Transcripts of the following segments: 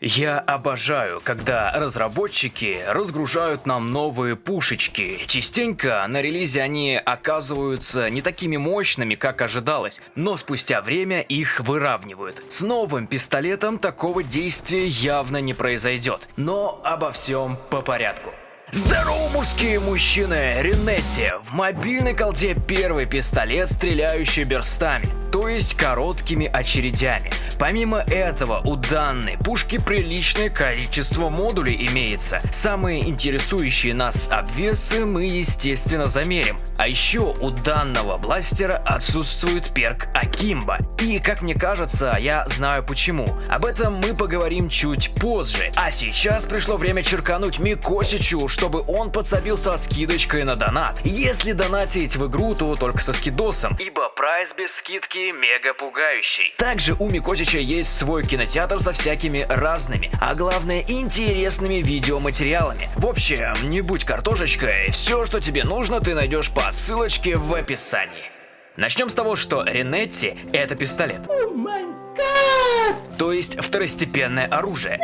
Я обожаю, когда разработчики разгружают нам новые пушечки. Частенько на релизе они оказываются не такими мощными, как ожидалось, но спустя время их выравнивают. С новым пистолетом такого действия явно не произойдет, но обо всем по порядку. Здорово, мужские мужчины! Ренетти. В мобильной колде первый пистолет, стреляющий берстами, то есть короткими очередями. Помимо этого, у данной пушки приличное количество модулей имеется. Самые интересующие нас обвесы мы, естественно, замерим. А еще у данного бластера отсутствует перк Акимба. И, как мне кажется, я знаю почему. Об этом мы поговорим чуть позже. А сейчас пришло время черкануть Микосичу, чтобы он подсобил со скидочкой на донат. Если донатить в игру, то только со скидосом, ибо прайс без скидки мега пугающий. Также у Микосича есть свой кинотеатр со всякими разными, а главное интересными видеоматериалами. В общем, не будь картошечкой, все, что тебе нужно, ты найдешь по ссылочке в описании. Начнем с того, что Ренетти — это пистолет. Oh то есть второстепенное оружие.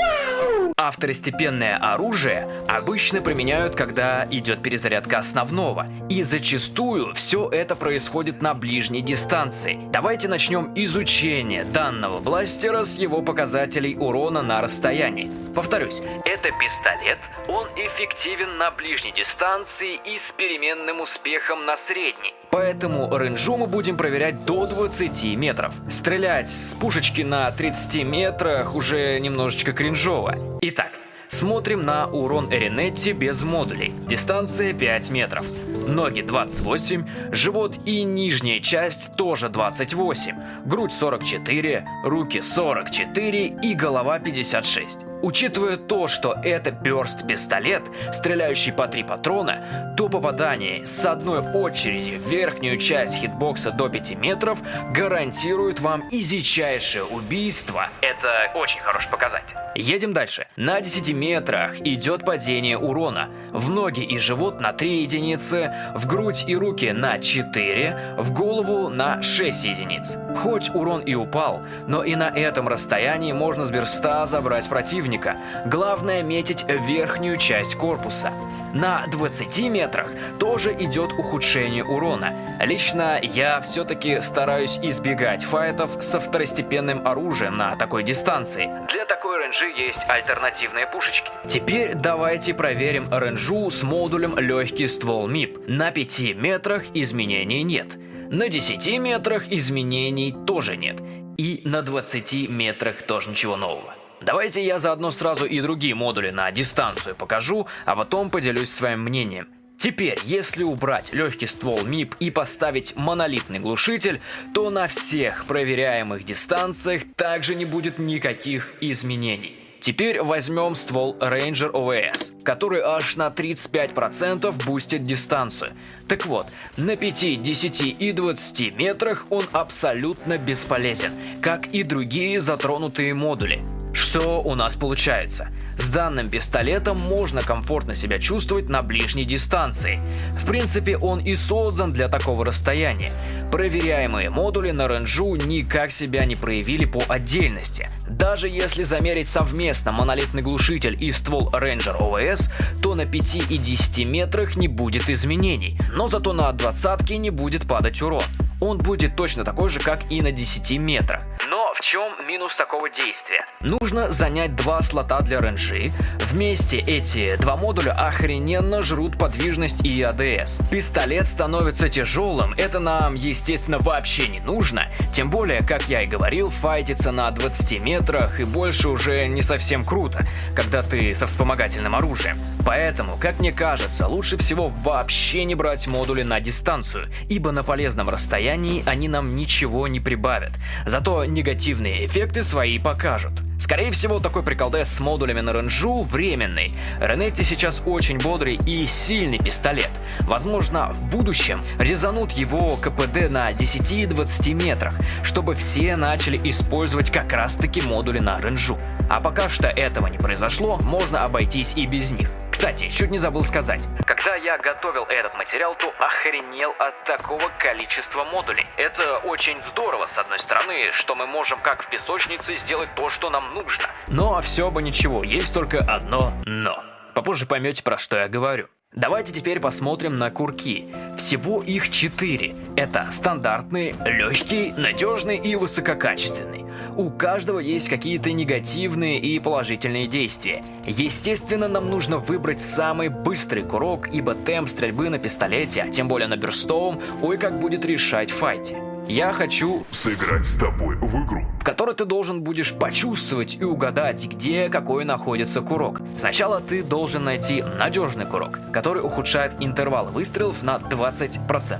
А второстепенное оружие обычно применяют, когда идет перезарядка основного. И зачастую все это происходит на ближней дистанции. Давайте начнем изучение данного бластера с его показателей урона на расстоянии. Повторюсь, это пистолет, он эффективен на ближней дистанции и с переменным успехом на средней. Поэтому рейнджу мы будем проверять до 20 метров. Стрелять с пушечки на 30 метрах уже немножечко кринжово. Итак, смотрим на урон Эринетти без модулей. Дистанция 5 метров. Ноги 28, живот и нижняя часть тоже 28, грудь 44, руки 44 и голова 56. Учитывая то, что это перст-пистолет, стреляющий по три патрона, то попадание с одной очереди в верхнюю часть хитбокса до 5 метров гарантирует вам изичайшее убийство. Это очень хороший показатель. Едем дальше. На 10 метрах идет падение урона. В ноги и живот на 3 единицы, в грудь и руки на 4, в голову на 6 единиц. Хоть урон и упал, но и на этом расстоянии можно с берста забрать противника. Главное метить верхнюю часть корпуса. На 20 метрах тоже идет ухудшение урона. Лично я все-таки стараюсь избегать файтов со второстепенным оружием на такой дистанции. Для такой рейнджи есть альтернативные пушечки. Теперь давайте проверим ренжу с модулем легкий ствол МИП. На 5 метрах изменений нет. На 10 метрах изменений тоже нет. И на 20 метрах тоже ничего нового. Давайте я заодно сразу и другие модули на дистанцию покажу, а потом поделюсь своим мнением. Теперь, если убрать легкий ствол МИП и поставить монолитный глушитель, то на всех проверяемых дистанциях также не будет никаких изменений. Теперь возьмем ствол Ranger OS, который аж на 35% бустит дистанцию. Так вот, на 5, 10 и 20 метрах он абсолютно бесполезен, как и другие затронутые модули. Что у нас получается? С данным пистолетом можно комфортно себя чувствовать на ближней дистанции. В принципе, он и создан для такого расстояния. Проверяемые модули на ренжу никак себя не проявили по отдельности. Даже если замерить совместно монолитный глушитель и ствол Ranger OS, то на 5 и 10 метрах не будет изменений, но зато на 20 не будет падать урон. Он будет точно такой же, как и на 10 метрах. Но в чем минус такого действия? Нужно занять два слота для ренжи. Вместе эти два модуля охрененно жрут подвижность и АДС. Пистолет становится тяжелым, это нам, естественно, вообще не нужно. Тем более, как я и говорил, файтиться на 20 метрах и больше уже не совсем круто, когда ты со вспомогательным оружием. Поэтому, как мне кажется, лучше всего вообще не брать модули на дистанцию, ибо на полезном расстоянии они нам ничего не прибавят. Зато негативные эффекты свои покажут. Скорее всего, такой приколдес с модулями на ренжу временный. Ренетти сейчас очень бодрый и сильный пистолет. Возможно, в будущем резанут его КПД на 10-20 метрах, чтобы все начали использовать как раз таки модули на ренжу. А пока что этого не произошло, можно обойтись и без них. Кстати, чуть не забыл сказать. Когда я готовил этот материал, то охренел от такого количества модулей. Это очень здорово, с одной стороны, что мы можем как в песочнице сделать то, что нам нужно. Но все бы ничего, есть только одно «но». Попозже поймете, про что я говорю. Давайте теперь посмотрим на курки. Всего их четыре. Это стандартный, легкий, надежный и высококачественный. У каждого есть какие-то негативные и положительные действия. Естественно, нам нужно выбрать самый быстрый курок, ибо темп стрельбы на пистолете, а тем более на берстовом, ой как будет решать в файте. Я хочу сыграть с тобой в игру, в которой ты должен будешь почувствовать и угадать, где какой находится курок. Сначала ты должен найти надежный курок, который ухудшает интервал выстрелов на 20%.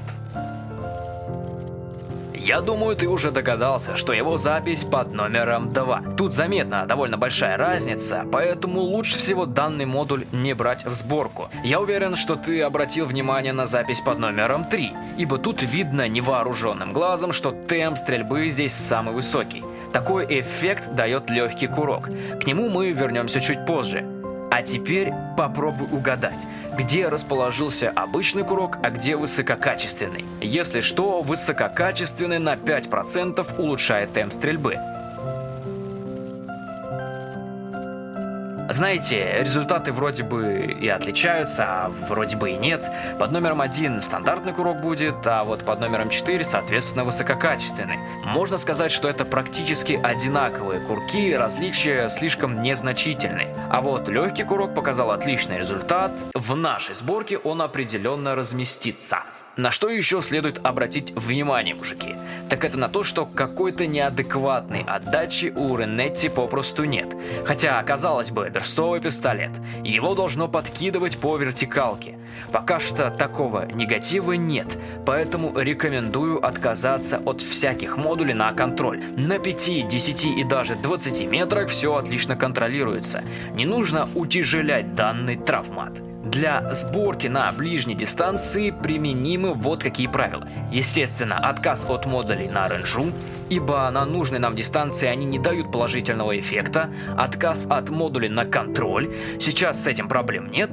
Я думаю, ты уже догадался, что его запись под номером 2. Тут заметна довольно большая разница, поэтому лучше всего данный модуль не брать в сборку. Я уверен, что ты обратил внимание на запись под номером 3, ибо тут видно невооруженным глазом, что темп стрельбы здесь самый высокий. Такой эффект дает легкий курок. К нему мы вернемся чуть позже. А теперь попробуй угадать, где расположился обычный курок, а где высококачественный. Если что, высококачественный на 5% улучшает темп стрельбы. Знаете, результаты вроде бы и отличаются, а вроде бы и нет. Под номером 1 стандартный курок будет, а вот под номером 4, соответственно, высококачественный. Можно сказать, что это практически одинаковые курки, различия слишком незначительны. А вот легкий курок показал отличный результат. В нашей сборке он определенно разместится. На что еще следует обратить внимание, мужики? Так это на то, что какой-то неадекватной отдачи у Ренетти попросту нет. Хотя, казалось бы, берстовый пистолет. Его должно подкидывать по вертикалке. Пока что такого негатива нет, поэтому рекомендую отказаться от всяких модулей на контроль. На 5, 10 и даже 20 метрах все отлично контролируется. Не нужно утяжелять данный травмат. Для сборки на ближней дистанции применимы вот какие правила. Естественно, отказ от модулей на ренжу, ибо на нужной нам дистанции они не дают положительного эффекта, отказ от модулей на контроль, сейчас с этим проблем нет,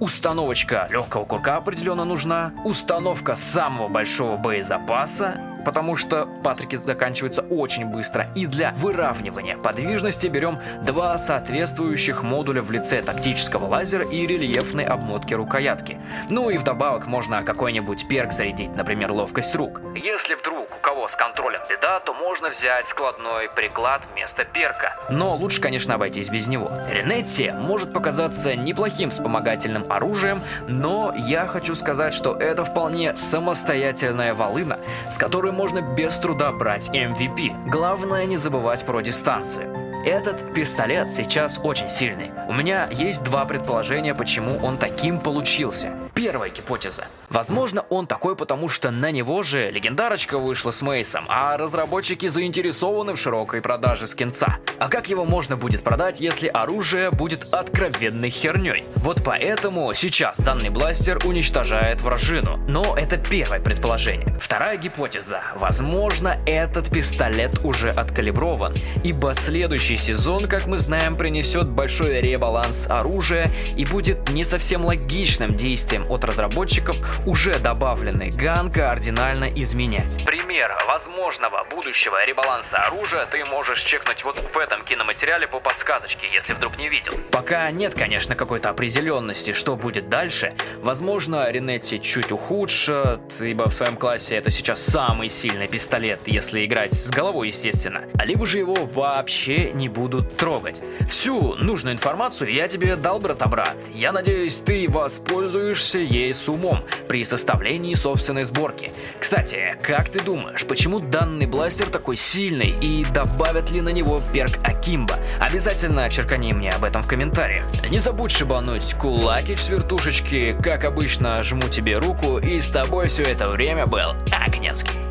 установочка легкого курка определенно нужна, установка самого большого боезапаса, потому что патрики заканчиваются очень быстро. И для выравнивания подвижности берем два соответствующих модуля в лице тактического лазера и рельефной обмотки рукоятки. Ну и вдобавок можно какой-нибудь перк зарядить, например, ловкость рук. Если вдруг у кого с контролем беда, то можно взять складной приклад вместо перка. Но лучше, конечно, обойтись без него. Ренетти может показаться неплохим вспомогательным оружием, но я хочу сказать, что это вполне самостоятельная волына, с которой можно без труда брать MVP. Главное не забывать про дистанцию. Этот пистолет сейчас очень сильный. У меня есть два предположения, почему он таким получился. Первая гипотеза. Возможно, он такой, потому что на него же легендарочка вышла с Мейсом, а разработчики заинтересованы в широкой продаже скинца. А как его можно будет продать, если оружие будет откровенной херней? Вот поэтому сейчас данный бластер уничтожает вражину. Но это первое предположение. Вторая гипотеза. Возможно, этот пистолет уже откалиброван, ибо следующий сезон, как мы знаем, принесет большой ребаланс оружия и будет не совсем логичным действием от разработчиков уже добавленный ган кардинально изменять. Пример возможного будущего ребаланса оружия ты можешь чекнуть вот в этом киноматериале по подсказочке, если вдруг не видел. Пока нет, конечно, какой-то определенности, что будет дальше. Возможно, Ренетти чуть ухудшат, ибо в своем классе это сейчас самый сильный пистолет, если играть с головой, естественно. А либо же его вообще не будут трогать. Всю нужную информацию я тебе дал, брата-брат. Я надеюсь, ты воспользуешься пользуешься ей с умом при составлении собственной сборки. Кстати, как ты думаешь, почему данный бластер такой сильный и добавят ли на него перк Акимба? Обязательно черкани мне об этом в комментариях. Не забудь шибануть кулакич с как обычно жму тебе руку и с тобой все это время был Агнецкий.